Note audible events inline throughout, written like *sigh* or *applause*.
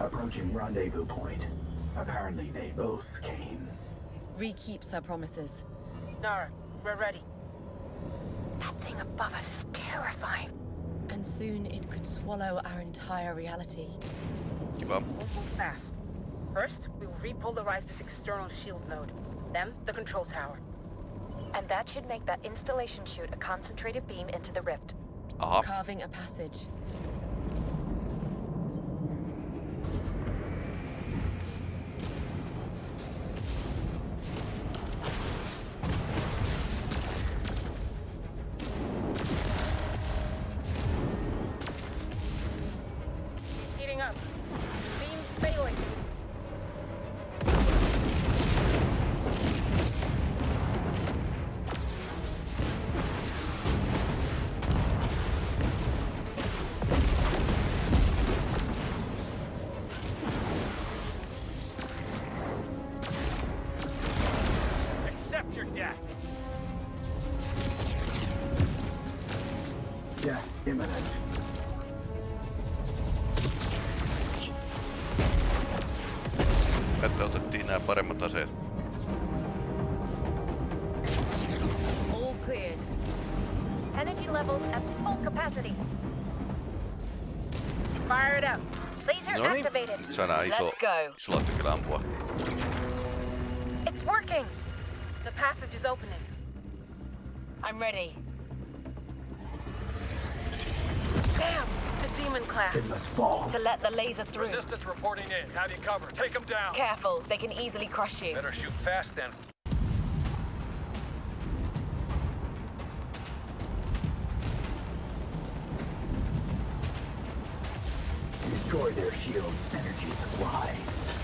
Approaching rendezvous point. Apparently they both came. Ree keeps her promises. Nara, we're ready. That thing above us is terrifying. And soon it could swallow our entire reality. Kiva. We'll move fast. First, we will repolarize this external shield node. Then, the control tower. And that should make that installation shoot a concentrated beam into the rift. Aha. Carving a passage. Nämä paremmat aseet. All cleared. Energy levels at full capacity. Fire it up. Laser activated. Nyt saadaan iso, Let's go. isolla tykillä ampua. It's working. The passage is opening. I'm ready. Damn! The demon class. It must fall. To let the laser through. Resistance reporting in. Have you covered. Take them down. Careful, they can easily crush you. Better shoot fast then. Destroy their shield's energy supply.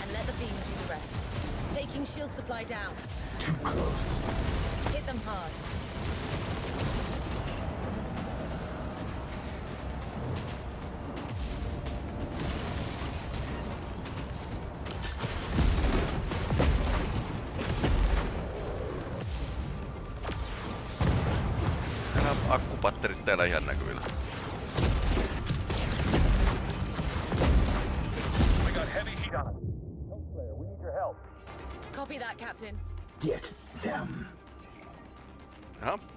And let the beams do the rest. Taking shield supply down. Too close. Hit them hard. Täällä ihan näkyvillä. We got heavy heat on us. Hellslayer, we need your help. Copy that, Captain. Get them. Jaha.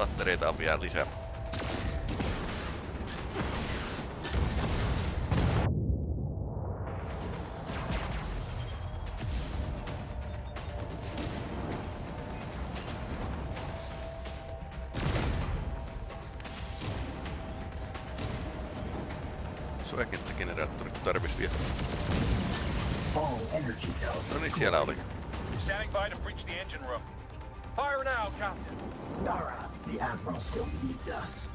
Pattereita on vielä lisää? Suojakenttägeneraattorit tarvis vielä. All energy nodes. No niin, siellä oli. Standing by to breach the engine room. Fire now, Captain. Nara, the Admiral still needs us.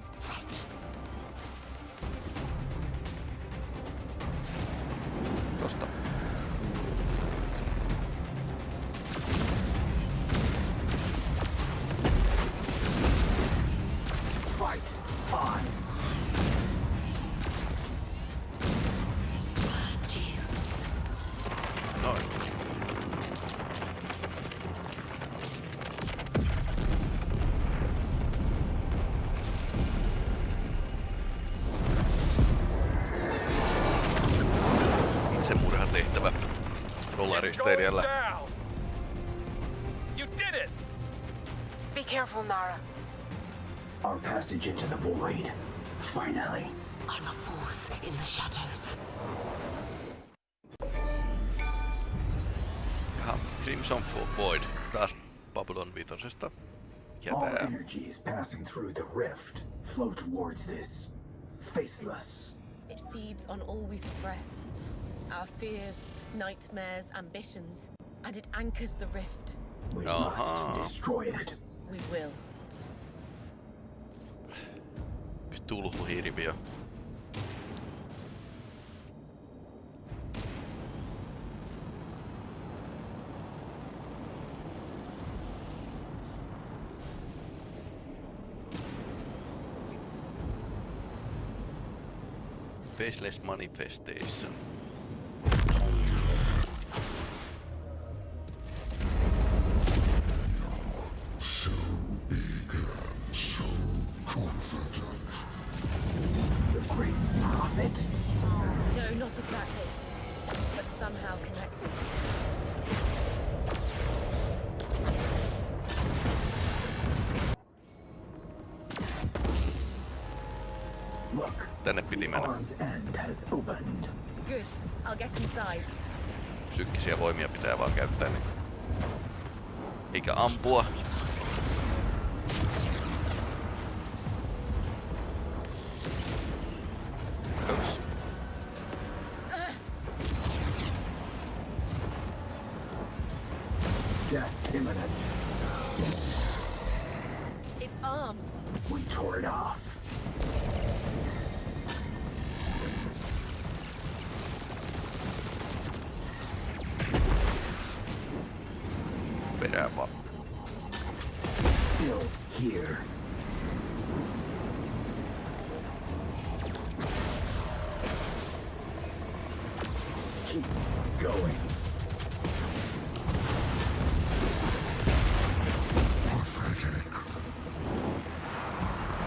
It's Rollaristeilijällä. going down. You did it. Be careful, Nara. Our passage into the void. Finally. I'm a force in the shadows. Jaha, Crimson Void. Taas Babylon vitosesta. Mikä All tää? energies passing through the rift flow towards this faceless. It feeds on all we suppress. Our fears, nightmares, ambitions, and it anchors the rift. We uh -huh. must destroy it. We will. Tulhuhirviö. Faceless Manifestation. Tänne piti mennä. Psyykkisiä voimia pitää vaan käyttää. Niin. Eikä ampua.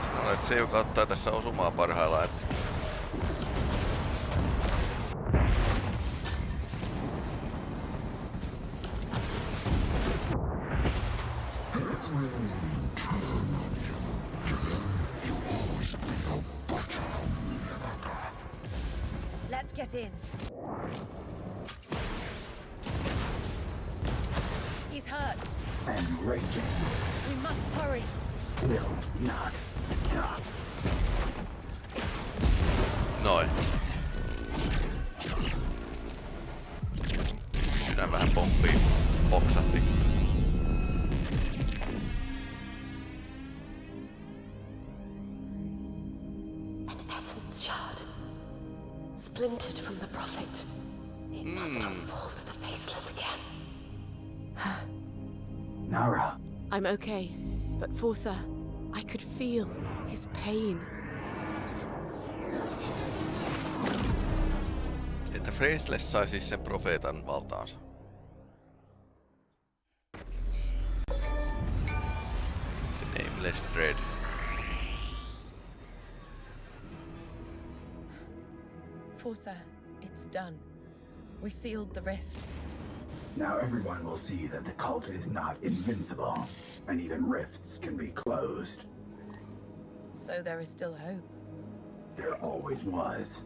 Sinä olet se, joka ottaa tässä osumaa parhaillaan. Let's get in. Noin. Sydän vähän pomppii. Poksahti. An essence shard. Splintered from the prophet. It must unfold to the faceless again. Nara, I'm okay, but Forsa, I could feel his pain. Faceless sai siis sen profeetan valtaansa. The Nameless Dread. Forsa, it's done. We sealed the rift. now everyone will see that the cult is not invincible, and even rifts can be closed. So there is still hope. There always was.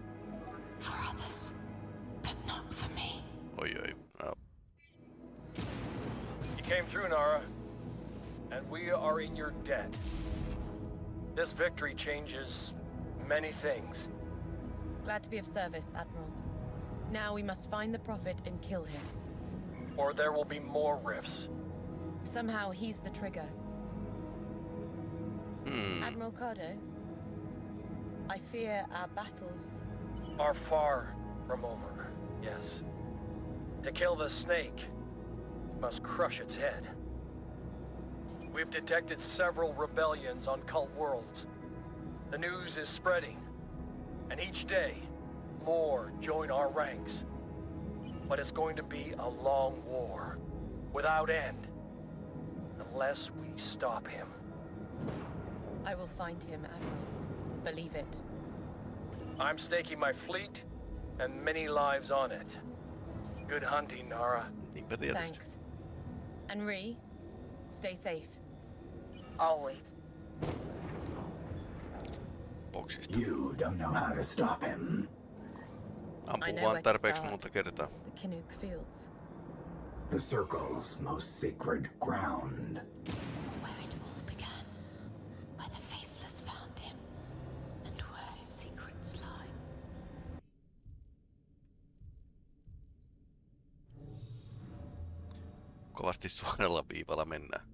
For others, but not for me. Oi oi. No. You came through, Nara. And we are in your debt. This victory changes many things. Glad to be of service, Admiral. Now we must find the Prophet and kill him. Or there will be more rifts. Somehow he's the trigger. Hmm. Admiral Cardo, I fear our battles. Are far from over, yes. To kill the snake, we must crush its head. We've detected several rebellions on cult worlds. The news is spreading, and each day, more join our ranks. But it's going to be a long war, without end, unless we stop him. I will find him, Admiral. Believe it. I'm staking my fleet and many lives on it. Good hunting, Nara. Niinpä tietysti. Thanks. And Ree, stay safe. Always. Boksista. You don't know how to stop him. I Ampuu know vaan tarpeeksi monta kertaa. The Kinnook Fields. The Circle's most sacred ground. Kovasti *laughs* suoralla viivalla mennään.